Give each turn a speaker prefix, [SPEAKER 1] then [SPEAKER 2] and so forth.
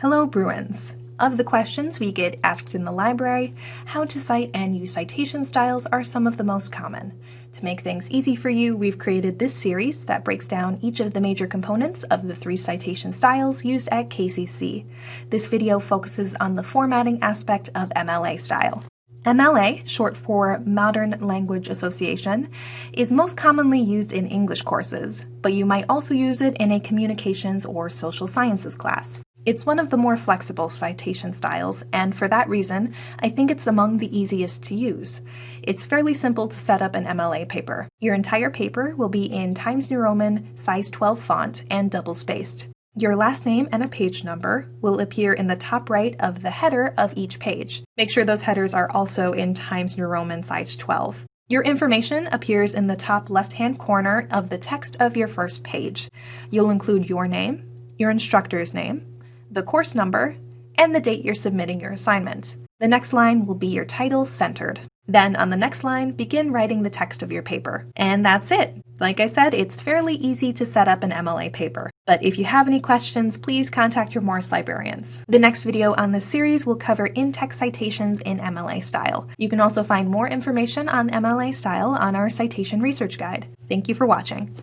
[SPEAKER 1] Hello, Bruins! Of the questions we get asked in the library, how to cite and use citation styles are some of the most common. To make things easy for you, we've created this series that breaks down each of the major components of the three citation styles used at KCC. This video focuses on the formatting aspect of MLA style. MLA, short for Modern Language Association, is most commonly used in English courses, but you might also use it in a communications or social sciences class. It's one of the more flexible citation styles, and for that reason, I think it's among the easiest to use. It's fairly simple to set up an MLA paper. Your entire paper will be in Times New Roman size 12 font and double spaced. Your last name and a page number will appear in the top right of the header of each page. Make sure those headers are also in Times New Roman size 12. Your information appears in the top left-hand corner of the text of your first page. You'll include your name, your instructor's name, the course number, and the date you're submitting your assignment. The next line will be your title centered. Then on the next line, begin writing the text of your paper. And that's it. Like I said, it's fairly easy to set up an MLA paper. But if you have any questions, please contact your Morris librarians. The next video on this series will cover in-text citations in MLA style. You can also find more information on MLA style on our citation research guide. Thank you for watching.